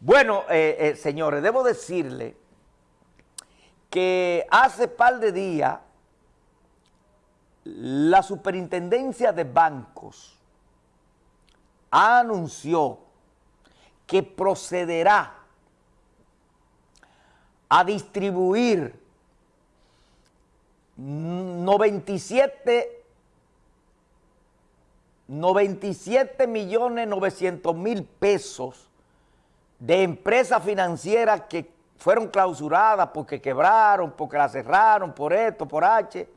Bueno, eh, eh, señores, debo decirle que hace par de días la superintendencia de bancos anunció que procederá a distribuir 97, 97 millones 900 mil pesos de empresas financieras que fueron clausuradas porque quebraron, porque la cerraron, por esto, por H.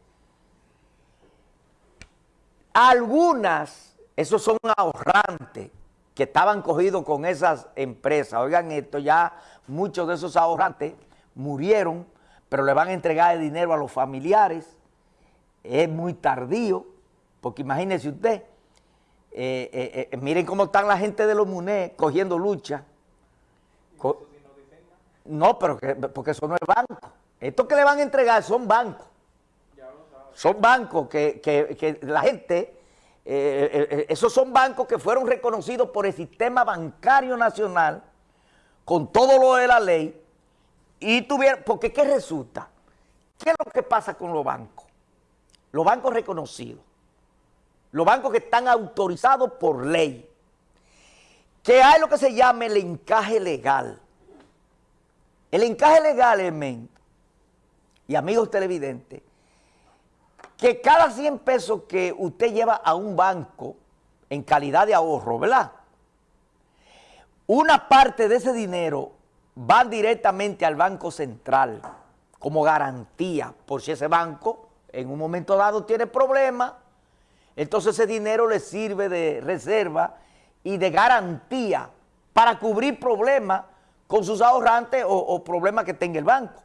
Algunas, esos son ahorrantes que estaban cogidos con esas empresas. Oigan esto, ya muchos de esos ahorrantes murieron, pero le van a entregar el dinero a los familiares. Es muy tardío, porque imagínese usted, eh, eh, eh, miren cómo están la gente de los MUNE cogiendo lucha. No, pero porque eso no es banco. Estos que le van a entregar son bancos. Son bancos que, la gente, eh, eh, eh, esos son bancos que fueron reconocidos por el sistema bancario nacional con todo lo de la ley y tuvieron, porque ¿qué resulta? ¿Qué es lo que pasa con los bancos? Los bancos reconocidos, los bancos que están autorizados por ley, que hay lo que se llama el encaje legal. El encaje legal es, y amigos televidentes, que cada 100 pesos que usted lleva a un banco en calidad de ahorro, ¿verdad? Una parte de ese dinero va directamente al Banco Central como garantía por si ese banco en un momento dado tiene problemas, entonces ese dinero le sirve de reserva y de garantía para cubrir problemas con sus ahorrantes o, problemas que tenga el banco.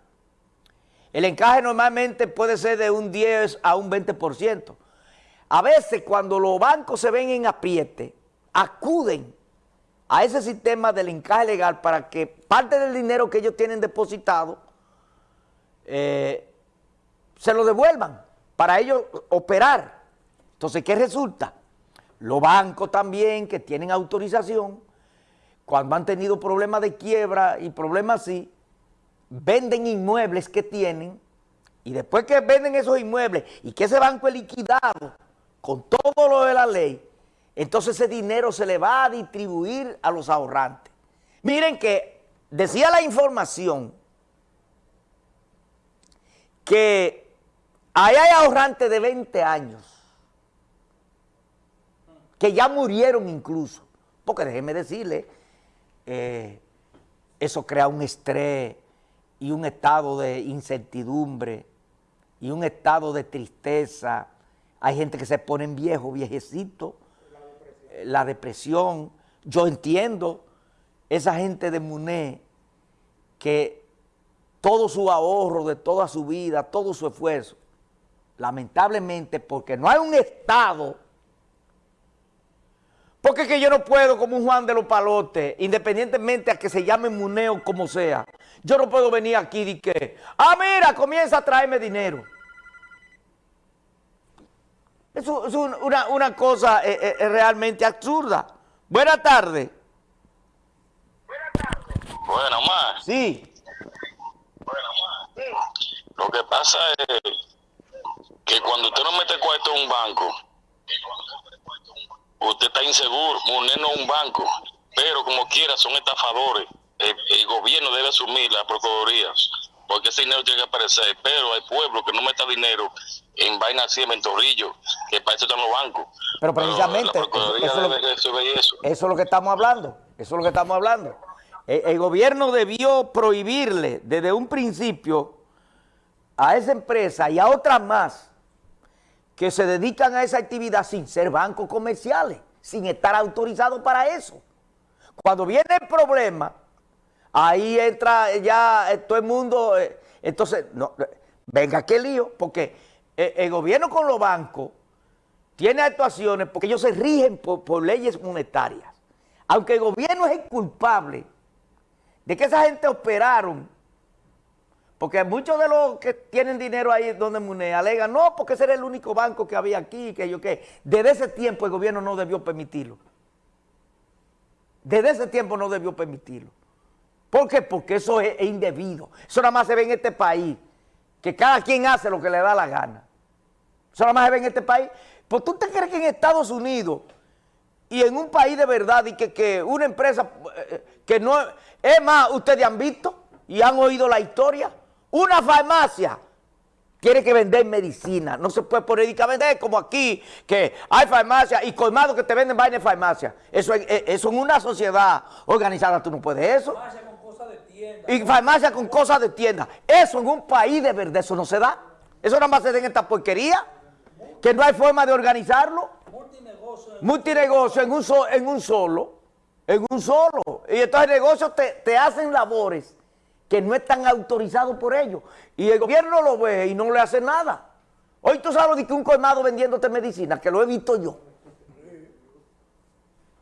El encaje normalmente puede ser de un 10 a un 20%. A veces cuando los bancos se ven en apriete, acuden a ese sistema del encaje legal para que parte del dinero que ellos tienen depositado eh, se lo devuelvan para ellos operar. Entonces, ¿qué resulta? Los bancos también que tienen autorización cuando han tenido problemas de quiebra y problemas así, venden inmuebles que tienen y después que venden esos inmuebles y que ese banco es liquidado con todo lo de la ley, entonces ese dinero se le va a distribuir a los ahorrantes. Miren que decía la información que ahí hay ahorrantes de 20 años que ya murieron incluso, porque déjeme decirle eh, eso crea un estrés y un estado de incertidumbre y un estado de tristeza. Hay gente que se pone en viejo, viejecito, la depresión. Yo entiendo esa gente de Muné que todo su ahorro de toda su vida, todo su esfuerzo, lamentablemente porque no hay un Estado porque es que yo no puedo, como un Juan de los Palotes, independientemente a que se llame Muneo como sea, yo no puedo venir aquí y que, ah, mira, comienza a traerme dinero. Eso es una, cosa eh, eh, eh, realmente absurda. Buenas tardes. Buenas tardes. Buenas, más. Sí. Buenas, más. Lo que pasa es que cuando usted no mete cuarto en un banco, usted está inseguro, Muné no es un banco, pero como quiera son estafadores. El, gobierno debe asumir las procuradurías, porque ese dinero tiene que aparecer, pero hay pueblos que no meten dinero en vaina así, en mentorrillo, que para eso están los bancos. Pero precisamente, eso, es lo, eso, es lo que estamos hablando, eso es lo que estamos hablando. el gobierno debió prohibirle desde un principio a esa empresa y a otras más que se dedican a esa actividad sin ser bancos comerciales, sin estar autorizados para eso. Cuando viene el problema, ahí entra ya eh, todo el mundo, eh, entonces, no, venga qué lío, porque eh, el, gobierno con los bancos tiene actuaciones porque ellos se rigen por, por leyes monetarias. Aunque el gobierno es el culpable de que esa gente operaron porque muchos de los que tienen dinero ahí donde Mune alegan, no, porque ese era el único banco que había aquí, que yo qué. Desde ese tiempo el gobierno no debió permitirlo. Desde ese tiempo no debió permitirlo. ¿Por qué? Porque eso es, indebido. Eso nada más se ve en este país, que cada quien hace lo que le da la gana. Eso nada más se ve en este país. Pues tú te crees que en Estados Unidos y en un país de verdad y que, que una empresa eh, que no... Es más, ustedes han visto y han oído la historia. Una farmacia tiene que vender medicina. No se puede poner y vender como aquí, que hay farmacia y colmado que te venden vaina de farmacia. Eso, es- eh, eso en una sociedad organizada tú no puedes eso. farmacia con cosas de tienda. Y farmacia con cosas de tienda. Eso en un país de verdad, eso no se da. Eso nada más se da en esta porquería. Que no hay forma de organizarlo. Multinegocio. en- Multinegocio en un, so- en un solo. En un solo. Y entonces negocios te, te hacen labores que no están autorizados por ellos. Y el gobierno lo ve y no le hace nada. Hoy tú sabes de que un colmado vendiéndote medicina, que lo he visto yo.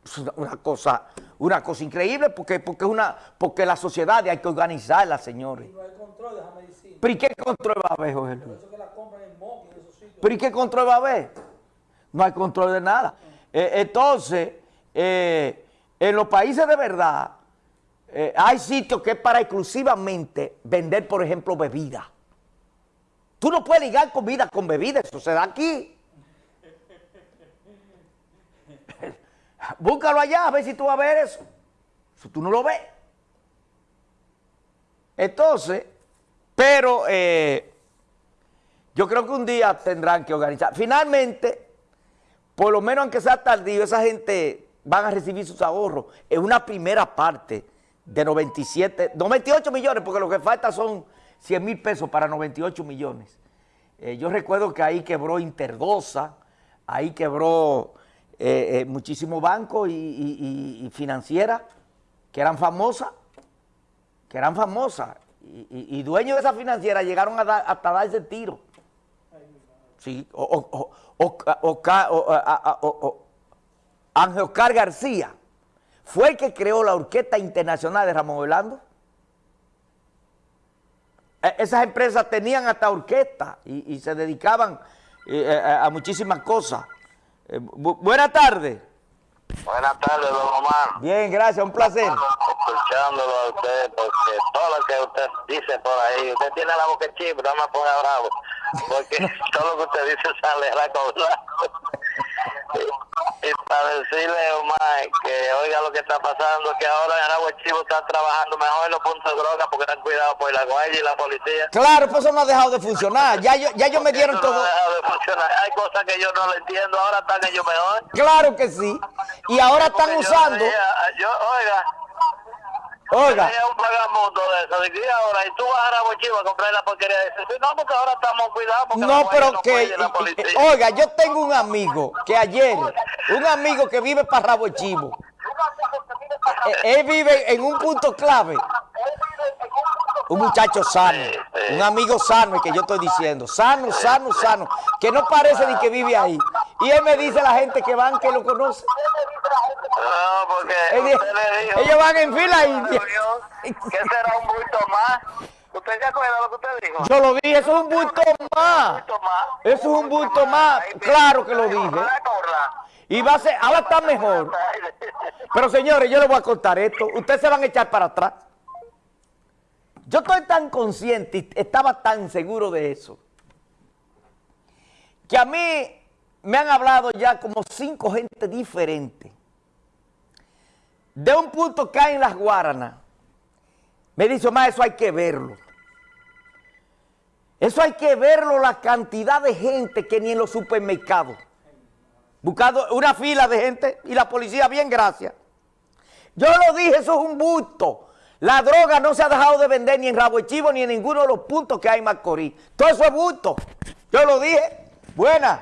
Es una, una cosa, una cosa increíble porque, porque, una, porque la sociedad hay que organizarla, señores. No hay control de esa medicina. ¿Pero y qué control va a haber, Jorge Luis? Por eso que la compran en Moki, en esos sitios. ¿Pero y qué control va a haber? No hay control de nada. Eh, entonces, eh, en los países de verdad, eh, hay sitios que es para exclusivamente vender, por ejemplo, bebida. Tú no puedes ligar comida con bebida, eso se da aquí. Búscalo allá, a ver si tú vas a ver eso. Si tú no lo ves. Entonces, pero eh, yo creo que un día tendrán que organizar. Finalmente, por lo menos aunque sea tardío, esa gente van a recibir sus ahorros en una primera parte de 97, 98 millones, porque lo que falta son 100 mil pesos para 98 millones. Eh, yo recuerdo que ahí quebró Interdosa, ahí quebró eh, eh, muchísimos bancos y, y- y- financieras que eran famosas, que eran famosas, y, y- dueños de esa financiera llegaron a hasta darse tiro. Sí, o, o- o- Ángel Oscar García fue el que creó la Orquesta Internacional de Ramón Orlando. E- Esas empresas tenían hasta orquesta y, y se dedicaban eh, a, a muchísimas cosas. Eh, bu- buenas tardes. Buenas tardes, don Omar. Bien, gracias, un placer. Escuchándolo a usted, porque todo lo que usted dice por ahí, usted tiene la boca chip, no me ponga bravo, porque todo lo que usted dice sale la cosa. Y, para decirle, Omar, que oiga lo que está pasando, que ahora en Aragua Chivo están trabajando mejor en los puntos de droga porque están cuidados por la guardia y la policía. Claro, pues eso no ha dejado de funcionar. Ya, yo- ya ellos me dieron Eso no todo. ha dejado de funcionar. Hay cosas que yo no lo entiendo, ahora están ellos mejor. Claro que sí. Y ahora están yo usando. yo, oiga, Oiga, Tenía un de eso. Ahora, y tú vas a Arabochivo a comprar la porquería de eso. No, porque ahora estamos cuidados. Porque no, pero no que. la y- policía. Oiga, yo tengo un amigo que ayer, un amigo que vive para Rabo Chivo, eh, él vive en un punto clave. Un muchacho sano, un amigo sano, el que yo estoy diciendo, sano, sano, sano, que no parece ni que vive ahí. Y él me dice la gente que van, que lo conoce. Usted le dijo. ellos van en fila india. Que será un bulto más. ¿Usted se acuerda lo que usted dijo? Yo lo dije, eso es un bulto más. Eso es un bulto más, claro que lo dije. Y va a ser, ahora está mejor. Pero señores, yo les voy a contar esto. Ustedes se van a echar para atrás. Yo estoy tan consciente y estaba tan seguro de eso. Que a mí me han hablado ya como cinco gente diferentes. De un punto que hay en las Guaranas. Me dice, más eso hay que verlo. Eso hay que verlo, la cantidad de gente que ni en los supermercados. Buscando una fila de gente y la policía, bien, gracias. Yo lo dije, eso es un busto. La droga no se ha dejado de vender ni en Rabo Chivo ni en ninguno de los puntos que hay en Macorís. Todo eso es busto. Yo lo dije. Buena.